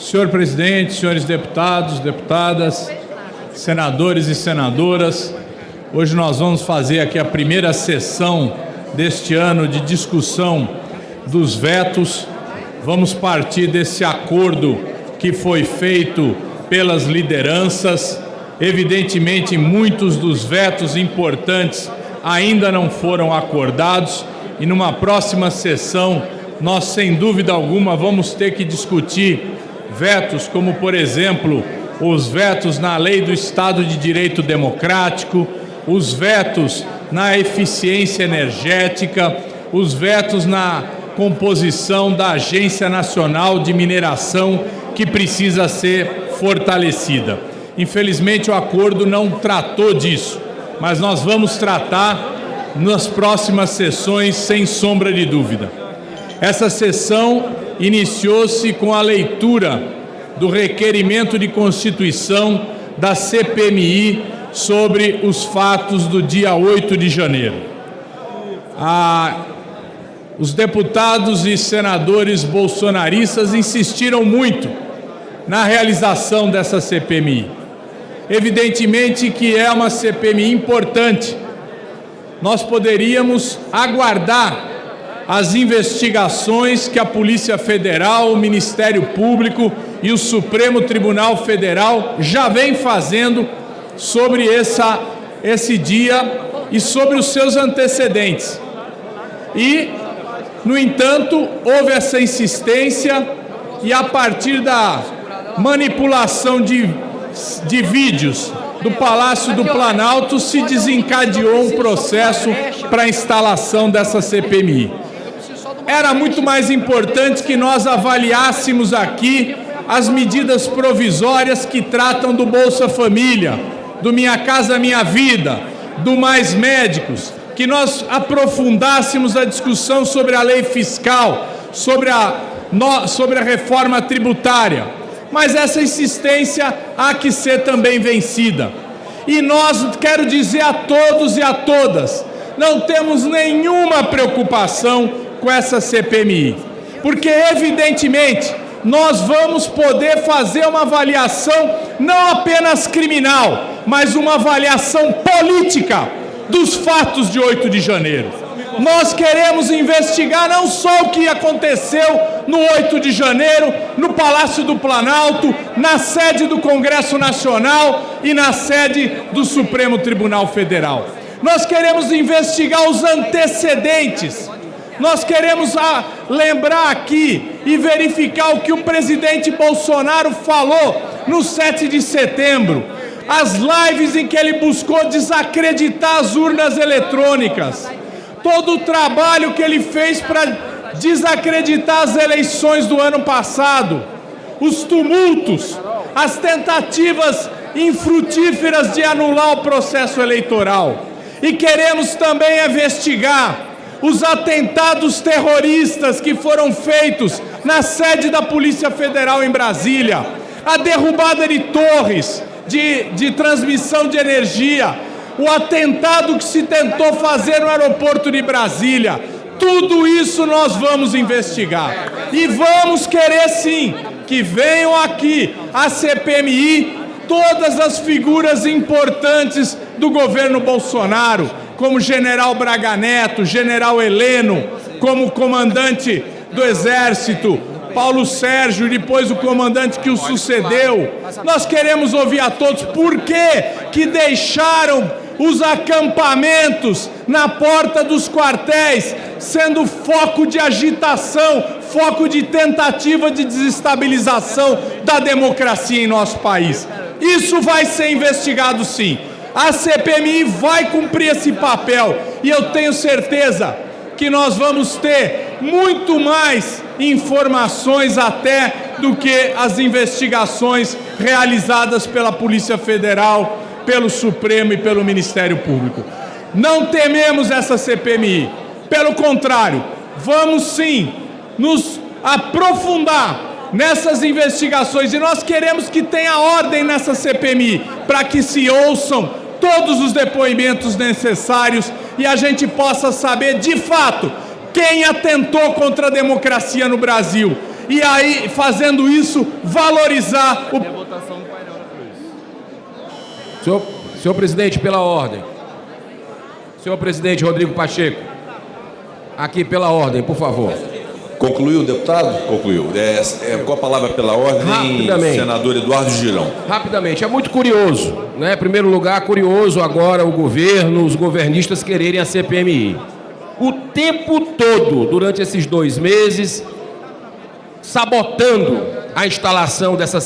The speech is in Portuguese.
Senhor presidente, senhores deputados, deputadas, senadores e senadoras, hoje nós vamos fazer aqui a primeira sessão deste ano de discussão dos vetos. Vamos partir desse acordo que foi feito pelas lideranças. Evidentemente, muitos dos vetos importantes ainda não foram acordados e numa próxima sessão nós, sem dúvida alguma, vamos ter que discutir vetos como, por exemplo, os vetos na lei do Estado de Direito Democrático, os vetos na eficiência energética, os vetos na composição da Agência Nacional de Mineração, que precisa ser fortalecida. Infelizmente, o acordo não tratou disso, mas nós vamos tratar nas próximas sessões, sem sombra de dúvida. Essa sessão iniciou-se com a leitura do requerimento de constituição da CPMI sobre os fatos do dia 8 de janeiro. Ah, os deputados e senadores bolsonaristas insistiram muito na realização dessa CPMI. Evidentemente que é uma CPMI importante. Nós poderíamos aguardar as investigações que a Polícia Federal, o Ministério Público e o Supremo Tribunal Federal já vem fazendo sobre essa, esse dia e sobre os seus antecedentes. E, no entanto, houve essa insistência e a partir da manipulação de, de vídeos do Palácio do Planalto se desencadeou um processo para a instalação dessa CPMI era muito mais importante que nós avaliássemos aqui as medidas provisórias que tratam do Bolsa Família, do Minha Casa Minha Vida, do Mais Médicos, que nós aprofundássemos a discussão sobre a lei fiscal, sobre a, sobre a reforma tributária. Mas essa insistência há que ser também vencida. E nós, quero dizer a todos e a todas, não temos nenhuma preocupação com essa CPMI. Porque, evidentemente, nós vamos poder fazer uma avaliação não apenas criminal, mas uma avaliação política dos fatos de 8 de janeiro. Nós queremos investigar não só o que aconteceu no 8 de janeiro, no Palácio do Planalto, na sede do Congresso Nacional e na sede do Supremo Tribunal Federal. Nós queremos investigar os antecedentes nós queremos ah, lembrar aqui e verificar o que o presidente Bolsonaro falou no 7 de setembro. As lives em que ele buscou desacreditar as urnas eletrônicas. Todo o trabalho que ele fez para desacreditar as eleições do ano passado. Os tumultos, as tentativas infrutíferas de anular o processo eleitoral. E queremos também investigar os atentados terroristas que foram feitos na sede da Polícia Federal em Brasília, a derrubada de torres de, de transmissão de energia, o atentado que se tentou fazer no aeroporto de Brasília. Tudo isso nós vamos investigar. E vamos querer sim que venham aqui a CPMI todas as figuras importantes do governo Bolsonaro, como general Braga Neto, general Heleno, como comandante do Exército, Paulo Sérgio, e depois o comandante que o sucedeu. Nós queremos ouvir a todos por que, que deixaram os acampamentos na porta dos quartéis, sendo foco de agitação, foco de tentativa de desestabilização da democracia em nosso país. Isso vai ser investigado sim. A CPMI vai cumprir esse papel e eu tenho certeza que nós vamos ter muito mais informações até do que as investigações realizadas pela Polícia Federal, pelo Supremo e pelo Ministério Público. Não tememos essa CPMI. Pelo contrário, vamos sim nos aprofundar nessas investigações e nós queremos que tenha ordem nessa CPMI para que se ouçam todos os depoimentos necessários e a gente possa saber de fato quem atentou contra a democracia no Brasil e aí, fazendo isso, valorizar o. Senhor, senhor presidente, pela ordem. Senhor presidente Rodrigo Pacheco. Aqui pela ordem, por favor. Concluiu, deputado? Concluiu. É, é, com a palavra pela ordem, senador Eduardo Girão. Rapidamente, é muito curioso, né? Em primeiro lugar, curioso agora o governo, os governistas quererem a CPMI. O tempo todo, durante esses dois meses, sabotando a instalação dessa